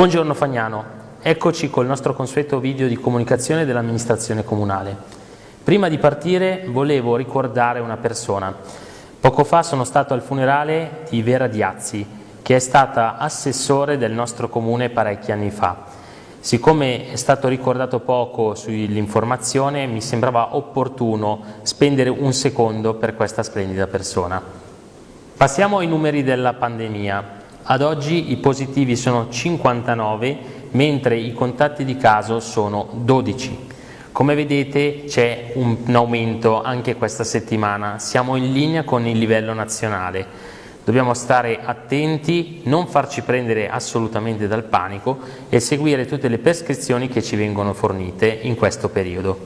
Buongiorno Fagnano, eccoci col nostro consueto video di comunicazione dell'amministrazione comunale. Prima di partire volevo ricordare una persona. Poco fa sono stato al funerale di Vera Diazzi, che è stata assessore del nostro comune parecchi anni fa. Siccome è stato ricordato poco sull'informazione, mi sembrava opportuno spendere un secondo per questa splendida persona. Passiamo ai numeri della pandemia. Ad oggi i positivi sono 59, mentre i contatti di caso sono 12. Come vedete c'è un aumento anche questa settimana, siamo in linea con il livello nazionale. Dobbiamo stare attenti, non farci prendere assolutamente dal panico e seguire tutte le prescrizioni che ci vengono fornite in questo periodo.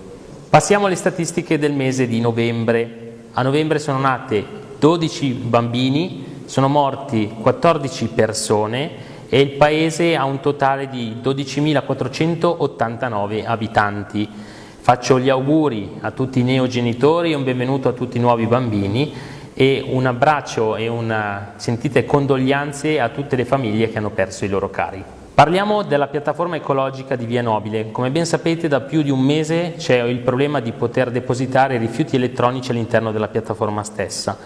Passiamo alle statistiche del mese di novembre. A novembre sono nate 12 bambini, sono morti 14 persone e il paese ha un totale di 12.489 abitanti. Faccio gli auguri a tutti i neogenitori e un benvenuto a tutti i nuovi bambini e un abbraccio e una sentite condoglianze a tutte le famiglie che hanno perso i loro cari. Parliamo della piattaforma ecologica di Via Nobile. Come ben sapete da più di un mese c'è il problema di poter depositare rifiuti elettronici all'interno della piattaforma stessa.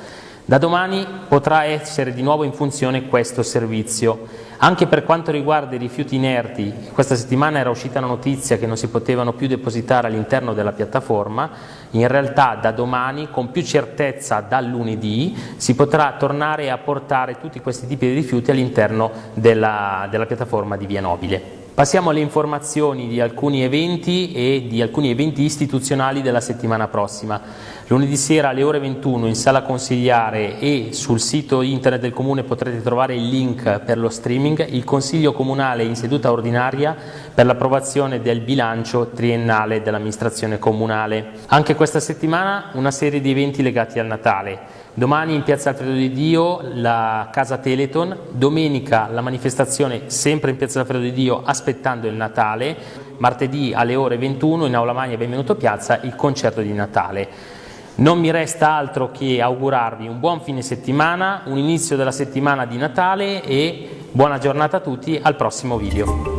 Da domani potrà essere di nuovo in funzione questo servizio. Anche per quanto riguarda i rifiuti inerti, questa settimana era uscita la notizia che non si potevano più depositare all'interno della piattaforma, in realtà da domani, con più certezza dal lunedì, si potrà tornare a portare tutti questi tipi di rifiuti all'interno della, della piattaforma di Via Nobile. Passiamo alle informazioni di alcuni eventi e di alcuni eventi istituzionali della settimana prossima. Lunedì sera alle ore 21 in sala consigliare e sul sito internet del Comune potrete trovare il link per lo streaming, il Consiglio Comunale in seduta ordinaria per l'approvazione del bilancio triennale dell'amministrazione comunale. Anche questa settimana una serie di eventi legati al Natale. Domani in Piazza Alfredo di Dio la Casa Teleton, domenica la manifestazione sempre in Piazza Alfredo di Dio aspettando il Natale, martedì alle ore 21 in Aula Magna Benvenuto Piazza il concerto di Natale. Non mi resta altro che augurarvi un buon fine settimana, un inizio della settimana di Natale e buona giornata a tutti, al prossimo video.